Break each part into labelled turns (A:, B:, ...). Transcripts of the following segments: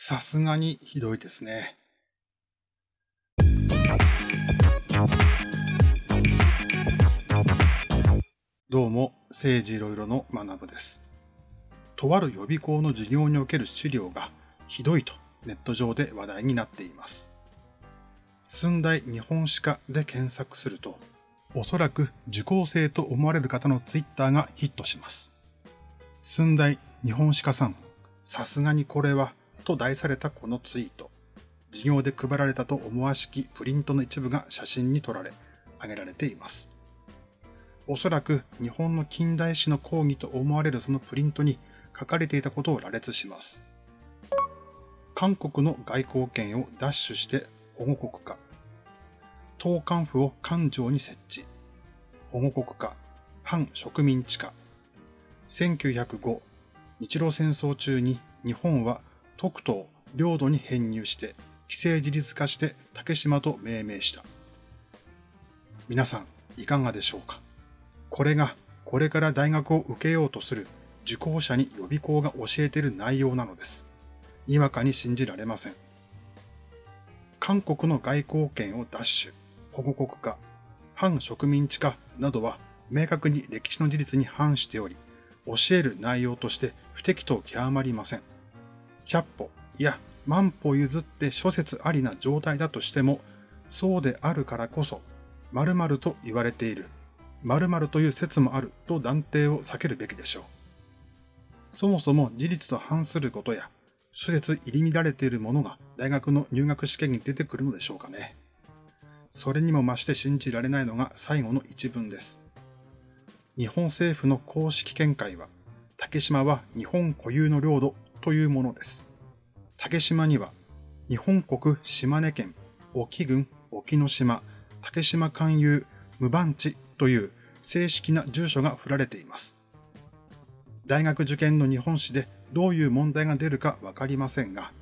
A: さすがにひどいですね。どうも、政治いろいろの学部です。とある予備校の授業における資料がひどいとネット上で話題になっています。寸大日本史家で検索すると、おそらく受講生と思われる方のツイッターがヒットします。寸大日本史家さん、さすがにこれはと題されたこのツイート。授業で配られたと思わしきプリントの一部が写真に撮られ、挙げられています。おそらく日本の近代史の講義と思われるそのプリントに書かれていたことを羅列します。韓国の外交権を奪取して保護国家。党幹府を官庁に設置。保護国家。反植民地化。1905、日露戦争中に日本は特等、領土に編入して、既成自立化して竹島と命名した。皆さん、いかがでしょうか？これが、これから大学を受けようとする受講者に予備校が教えている内容なのです。にわかに信じられません。韓国の外交権を奪取、保護国家、反植民地化などは明確に歴史の事実に反しており、教える内容として不適当極まりません。百歩、いや、万歩譲って諸説ありな状態だとしても、そうであるからこそ、〇〇と言われている、〇〇という説もあると断定を避けるべきでしょう。そもそも事実と反することや、諸説入り乱れているものが大学の入学試験に出てくるのでしょうかね。それにも増して信じられないのが最後の一文です。日本政府の公式見解は、竹島は日本固有の領土というものです。竹島には、日本国島根県沖郡沖ノ島竹島勧誘無番地という正式な住所が振られています。大学受験の日本史でどういう問題が出るかわかりませんが、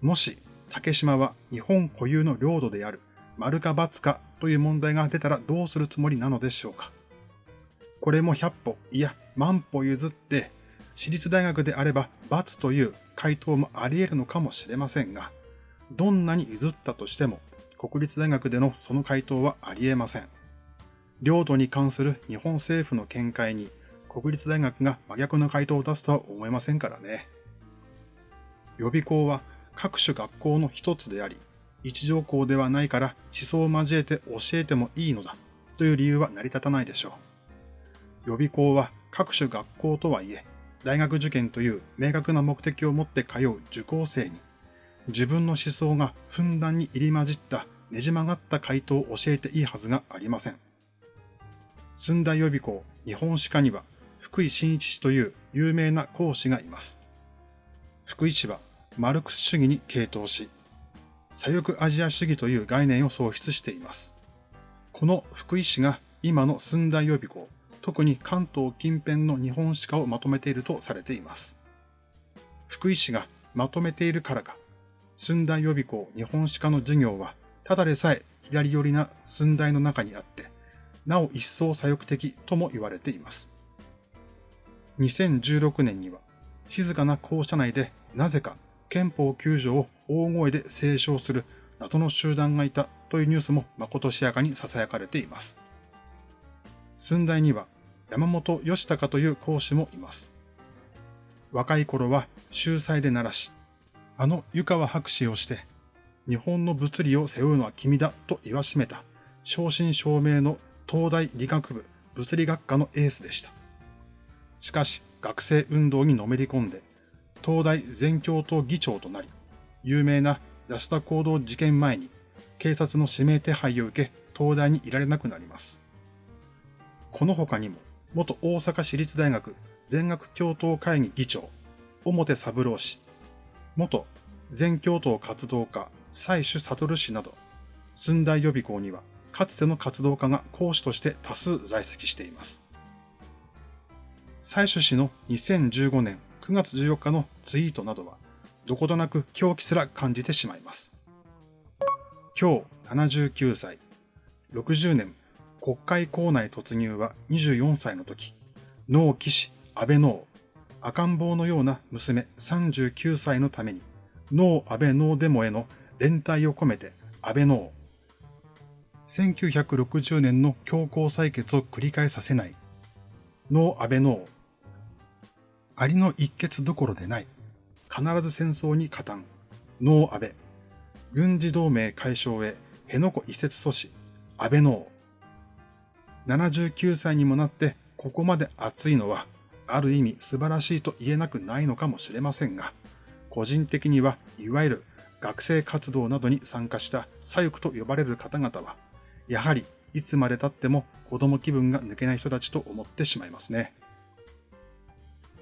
A: もし竹島は日本固有の領土である丸か×かという問題が出たらどうするつもりなのでしょうか。これも100歩、いや万歩譲って私立大学であれば罰という回答もあり得るのかもしれませんが、どんなに譲ったとしても、国立大学でのその回答はあり得ません。領土に関する日本政府の見解に、国立大学が真逆の回答を出すとは思えませんからね。予備校は各種学校の一つであり、一条校ではないから思想を交えて教えてもいいのだという理由は成り立たないでしょう。予備校は各種学校とはいえ、大学受験という明確な目的を持って通う受講生に、自分の思想がふんだんに入り混じったねじ曲がった回答を教えていいはずがありません。寸大予備校日本史科には福井真一氏という有名な講師がいます。福井氏はマルクス主義に傾倒し、左翼アジア主義という概念を創出しています。この福井氏が今の寸大予備校特に関東近辺の日本史家をまとめているとされています。福井市がまとめているからか、寸大予備校日本史家の授業は、ただでさえ左寄りな寸大の中にあって、なお一層左翼的とも言われています。2016年には、静かな校舎内でなぜか憲法9条を大声で斉唱する謎の集団がいたというニュースも誠しやかに囁かれています。寸大には山本義孝という講師もいます。若い頃は秀才で鳴らし、あの湯川博士をして、日本の物理を背負うのは君だと言わしめた、正真正銘の東大理学部物理学科のエースでした。しかし、学生運動にのめり込んで、東大全教頭議長となり、有名な安田行動事件前に警察の指名手配を受け、東大にいられなくなります。この他にも、元大阪市立大学全学教頭会議議長、表三郎氏、元全教頭活動家、蔡主悟氏など、寸大予備校には、かつての活動家が講師として多数在籍しています。蔡主氏の2015年9月14日のツイートなどは、どことなく狂気すら感じてしまいます。今日79歳、60年国会校内突入は24歳の時、脳騎士安倍脳、赤ん坊のような娘39歳のためにノー安倍ノーデモへの連帯を込めて安倍ノー。1960年の強行採決を繰り返させない。ノー安倍ノー。ありの一決どころでない。必ず戦争に加担。ノー安倍。軍事同盟解消へ、辺野古移設阻止。安倍ノー。79歳にもなってここまで熱いのは、ある意味素晴らしいと言えなくないのかもしれませんが、個人的にはいわゆる学生活動などに参加した左翼と呼ばれる方々は、やはりいつまで経っても子供気分が抜けない人たちと思ってしまいますね。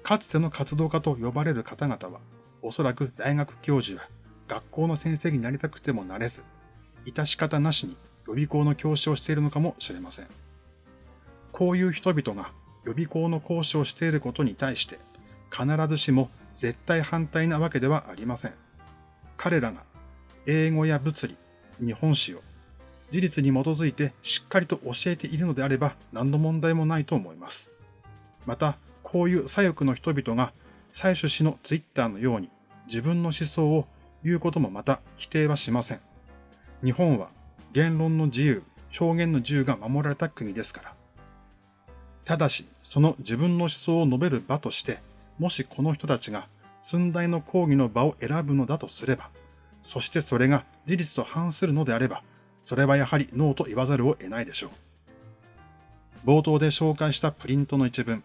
A: かつての活動家と呼ばれる方々は、おそらく大学教授や学校の先生になりたくてもなれず、致し方なしに予備校の教師をしているのかもしれません。こういう人々が予備校の講師をしていることに対して、必ずしも絶対反対なわけではありません。彼らが英語や物理、日本史を事実に基づいてしっかりと教えているのであれば何の問題もないと思います。また、こういう左翼の人々が採取氏のツイッターのように自分の思想を言うこともまた否定はしません。日本は言論の自由、表現の自由が守られた国ですから。ただし、その自分の思想を述べる場として、もしこの人たちが寸大の講義の場を選ぶのだとすれば、そしてそれが事実と反するのであれば、それはやはりノーと言わざるを得ないでしょう。冒頭で紹介したプリントの一文、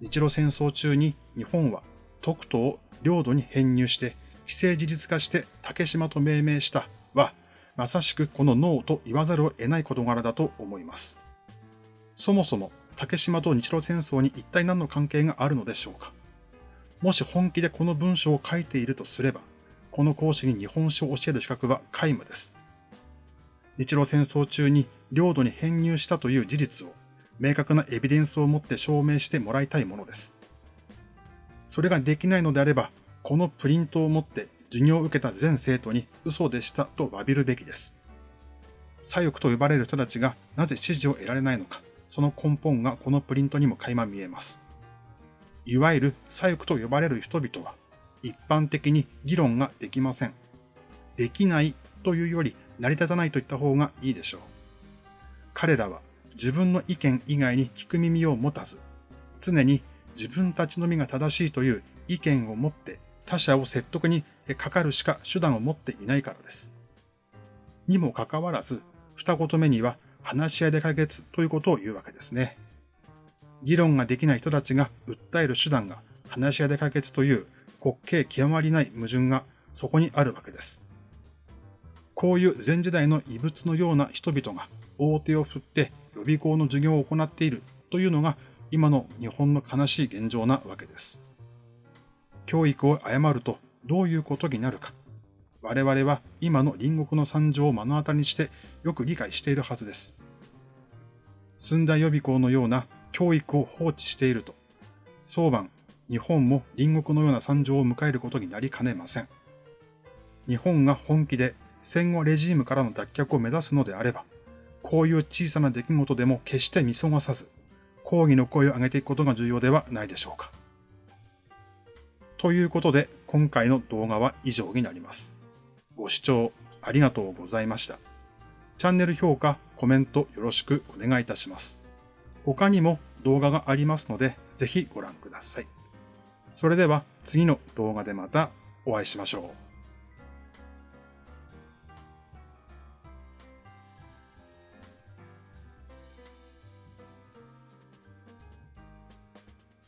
A: 日露戦争中に日本は特都を領土に編入して既成事実化して竹島と命名したは、まさしくこのノーと言わざるを得ない事柄だと思います。そもそも竹島と日露戦争に一体何の関係があるのでしょうか？もし本気でこの文章を書いているとすれば、この講師に日本史を教える資格は皆無です。日露戦争中に領土に編入したという事実を明確なエビデンスを持って証明してもらいたいものです。それができないのであれば、このプリントを持って授業を受けた全生徒に嘘でしたと詫びるべきです。左翼と呼ばれる人たちがなぜ支持を得られないのか、その根本がこのプリントにも垣間見えます。いわゆる左翼と呼ばれる人々は、一般的に議論ができません。できないというより成り立たないといった方がいいでしょう。彼らは自分の意見以外に聞く耳を持たず、常に自分たちのみが正しいという意見を持って他者を説得にかかるしか手段を持っていないからです。にもかかわらず、二言目には話し合いで解決ということを言うわけですね。議論ができない人たちが訴える手段が話し合いで解決という滑稽極まりない矛盾がそこにあるわけです。こういう前時代の異物のような人々が大手を振って予備校の授業を行っているというのが今の日本の悲しい現状なわけです。教育を誤るとどういうことになるか。我々は今の隣国の惨状を目の当たりにしてよく理解しているはずです。寸大予備校のような教育を放置していると、早晩、日本も隣国のような惨状を迎えることになりかねません。日本が本気で戦後レジームからの脱却を目指すのであれば、こういう小さな出来事でも決して見過ごさず、抗議の声を上げていくことが重要ではないでしょうか。ということで、今回の動画は以上になります。ご視聴ありがとうございました。チャンネル評価、コメントよろしくお願いいたします。他にも動画がありますので、ぜひご覧ください。それでは次の動画でまたお会いしましょう。